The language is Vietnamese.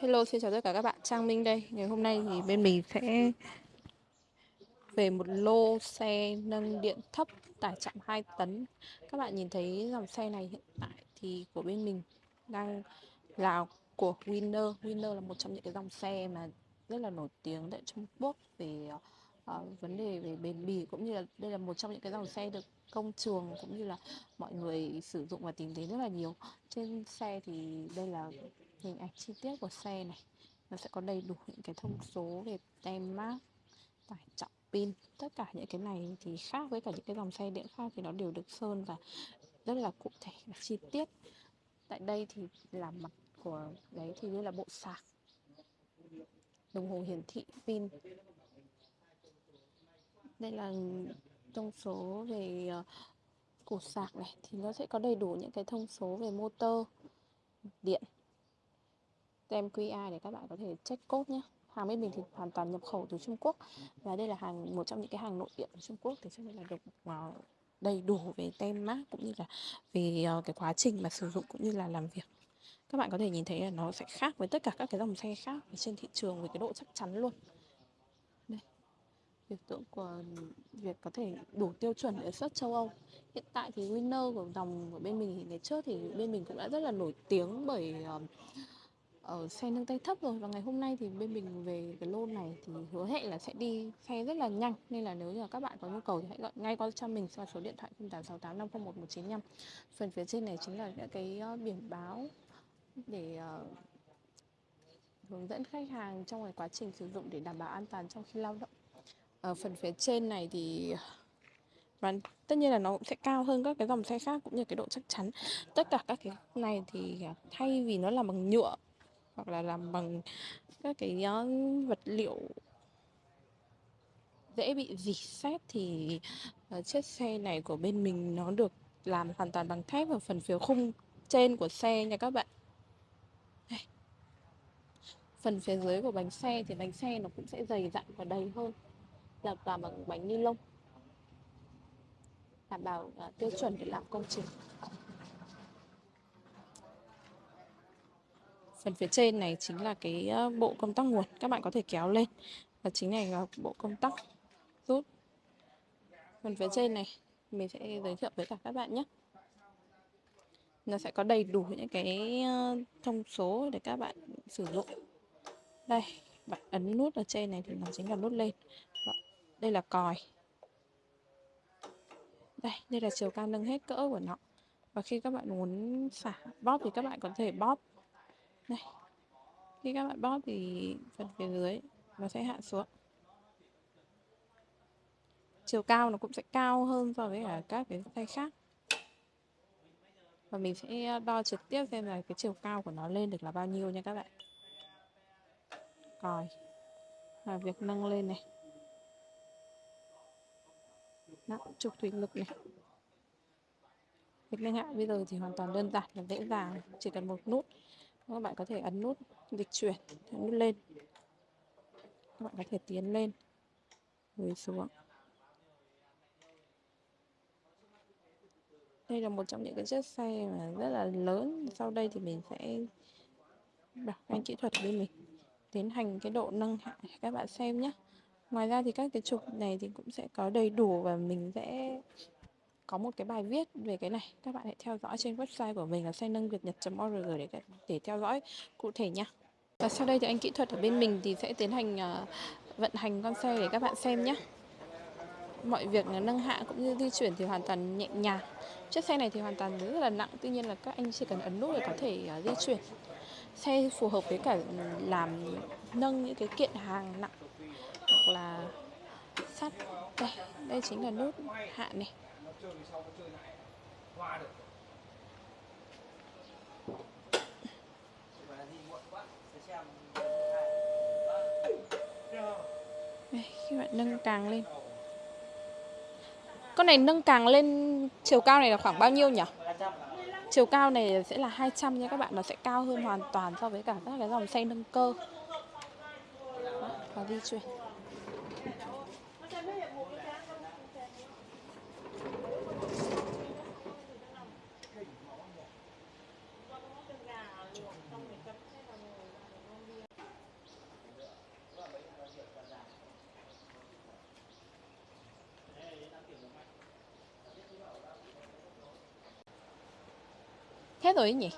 Hello, xin chào tất cả các bạn, Trang Minh đây. Ngày hôm nay thì bên mình sẽ về một lô xe nâng điện thấp tải trọng 2 tấn. Các bạn nhìn thấy dòng xe này hiện tại thì của bên mình đang là của Winner. Winner là một trong những cái dòng xe mà rất là nổi tiếng tại Trung Quốc về uh, vấn đề về bền bỉ cũng như là đây là một trong những cái dòng xe được công trường cũng như là mọi người sử dụng và tìm thấy rất là nhiều. Trên xe thì đây là hình ảnh chi tiết của xe này. Nó sẽ có đầy đủ những cái thông số về tem mác, tải trọng pin. Tất cả những cái này thì khác với cả những cái dòng xe điện khác thì nó đều được sơn và rất là cụ thể và chi tiết. Tại đây thì là mặt của đấy thì đây là bộ sạc. Đồng hồ hiển thị pin. Đây là thông số về ờ, củ sạc này. Thì nó sẽ có đầy đủ những cái thông số về motor, điện tem QR để các bạn có thể check code nhé. Hàng bên mình thì hoàn toàn nhập khẩu từ Trung Quốc. Và đây là hàng một trong những cái hàng nội địa của Trung Quốc thì cho nên là được à, đầy đủ về tem mác cũng như là về ờ, cái quá trình mà sử dụng cũng như là làm việc. Các bạn có thể nhìn thấy là nó sẽ khác với tất cả các cái dòng xe khác trên thị trường về cái độ chắc chắn luôn. Đây. Biểu tượng của việc có thể đủ tiêu chuẩn để xuất châu Âu. Hiện tại thì winner của dòng của bên mình thì ngày trước thì bên mình cũng đã rất là nổi tiếng bởi uh, ở xe nâng tay thấp rồi và ngày hôm nay thì bên mình về cái lô này thì hứa hẹn là sẽ đi xe rất là nhanh. Nên là nếu như các bạn có nhu cầu thì hãy gọi ngay qua cho mình qua số điện thoại 0868501195 phần phía trên này chính là những cái ờ, biển báo để uh, hướng dẫn khách hàng trong cái quá trình sử dụng để đảm bảo an toàn trong khi lao động. Ở phần phía trên này thì và tất nhiên là nó cũng sẽ cao hơn các cái dòng xe khác cũng như cái độ chắc chắn. Tất cả các cái này thì thay vì nó là bằng nhựa hoặc là làm bằng các cái ờ, vật liệu dễ bị dỉ xét thì uh, chiếc xe này của bên mình nó được làm hoàn toàn bằng thép ở phần phía khung trên của xe nha các bạn. Đây. phần phía dưới của bánh xe thì bánh xe nó cũng sẽ dày dặn và đầy hơn là toàn bằng bánh ni lông. Đảm bảo uh, tiêu chuẩn để làm công trình. Phần phía trên này chính là cái ờ, bộ công tắc nguồn. Các bạn có thể kéo lên và chính này là bộ công tắc rút. Phần phía trên này, mình sẽ giới thiệu với cả các bạn nhé. Nó sẽ có đầy đủ những cái ờ, thông số để các bạn sử dụng. Đây, bạn ấn nút ở trên này thì nó chính là nút lên. Vâng, đây là còi. Đây đây là chiều cao nâng hết cỡ của nó. Và khi các bạn muốn xả bóp thì các bạn có thể bóp đây khi các bạn bóp thì phần phía dưới nó sẽ hạ xuống. Chiều cao nó cũng sẽ cao hơn so với cả các cái tay khác. Và mình sẽ ờ, đo trực tiếp xem là cái chiều cao của nó lên được là bao nhiêu nha các bạn. Còi và việc nâng lên này. Đó, trục thủy lực này. Việc nâng hạ bây giờ thì hoàn toàn đơn giản và dễ dàng chỉ cần một nút các bạn có thể ấn nút dịch chuyển nút lên. Các bạn có thể tiến lên. Rồi xuống đây là một trong những cái chiếc xe mà rất là lớn. Sau đây thì mình sẽ bảo anh kỹ thuật bên mình tiến hành cái độ nâng hạ các bạn xem nhé ngoài ra thì các cái trục này thì cũng sẽ có đầy đủ và mình sẽ có một cái bài viết về cái này các bạn hãy theo dõi trên website của mình là xe nâng việt nhật.org để để theo dõi cụ thể nha. Và sau đây thì anh kỹ thuật ở bên mình thì sẽ tiến hành uh, vận hành con xe để các bạn xem nhé mọi việc nâng hạ cũng như di chuyển thì hoàn toàn nhẹ nhàng. Chiếc xe này thì hoàn toàn rất là nặng tuy nhiên là các anh chỉ cần ấn nút để có thể uh, di chuyển. Xe phù hợp với cả làm nâng những cái kiện hàng nặng hoặc là sắt. Đây đây chính là nút hạ này đây, khi bạn nâng càng lên. Con này nâng càng lên chiều cao này là khoảng bao nhiêu nhỉ? Chiều cao này sẽ là 200 nha các bạn nó sẽ cao hơn hoàn toàn so với cả các cái dòng xe nâng cơ. Và di chuyển thế rồi ấy nhỉ?